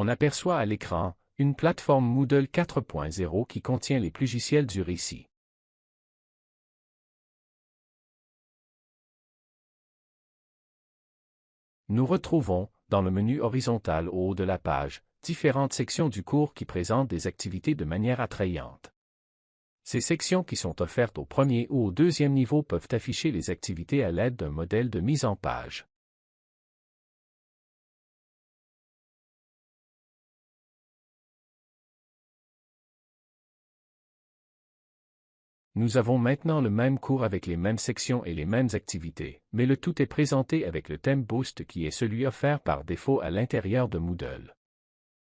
On aperçoit à l'écran une plateforme Moodle 4.0 qui contient les logiciels du récit. Nous retrouvons, dans le menu horizontal au haut de la page, différentes sections du cours qui présentent des activités de manière attrayante. Ces sections qui sont offertes au premier ou au deuxième niveau peuvent afficher les activités à l'aide d'un modèle de mise en page. Nous avons maintenant le même cours avec les mêmes sections et les mêmes activités, mais le tout est présenté avec le thème Boost qui est celui offert par défaut à l'intérieur de Moodle.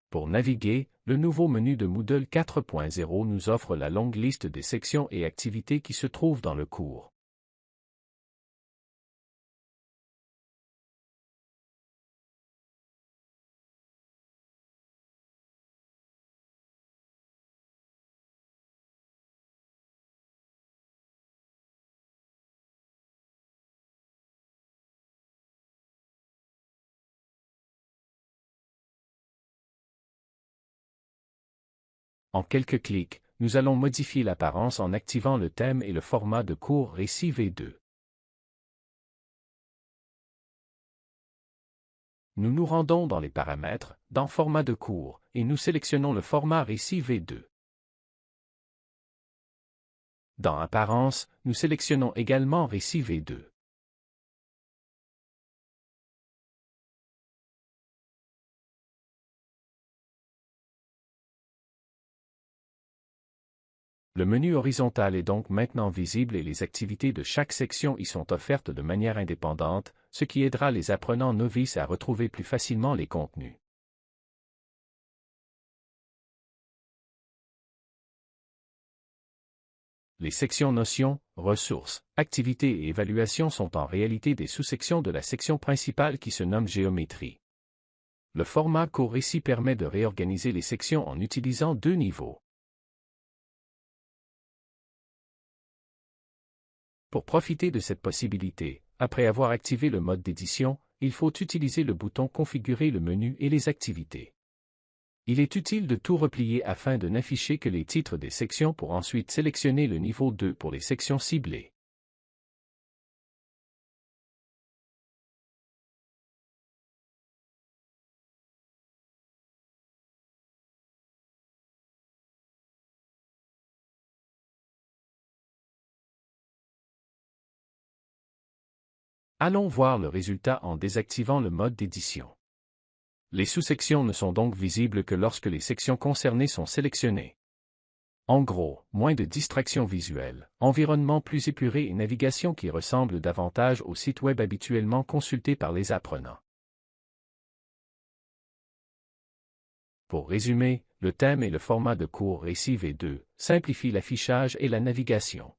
Pour naviguer, le nouveau menu de Moodle 4.0 nous offre la longue liste des sections et activités qui se trouvent dans le cours. En quelques clics, nous allons modifier l'apparence en activant le thème et le format de cours Récit V2. Nous nous rendons dans les paramètres, dans Format de cours, et nous sélectionnons le format Récit V2. Dans Apparence, nous sélectionnons également Récit V2. Le menu horizontal est donc maintenant visible et les activités de chaque section y sont offertes de manière indépendante, ce qui aidera les apprenants novices à retrouver plus facilement les contenus. Les sections notions, ressources, activités et évaluations sont en réalité des sous-sections de la section principale qui se nomme géométrie. Le format court ici permet de réorganiser les sections en utilisant deux niveaux. Pour profiter de cette possibilité, après avoir activé le mode d'édition, il faut utiliser le bouton Configurer le menu et les activités. Il est utile de tout replier afin de n'afficher que les titres des sections pour ensuite sélectionner le niveau 2 pour les sections ciblées. Allons voir le résultat en désactivant le mode d'édition. Les sous-sections ne sont donc visibles que lorsque les sections concernées sont sélectionnées. En gros, moins de distractions visuelles, environnement plus épuré et navigation qui ressemble davantage au site web habituellement consulté par les apprenants. Pour résumer, le thème et le format de cours Récit V2 simplifient l'affichage et la navigation.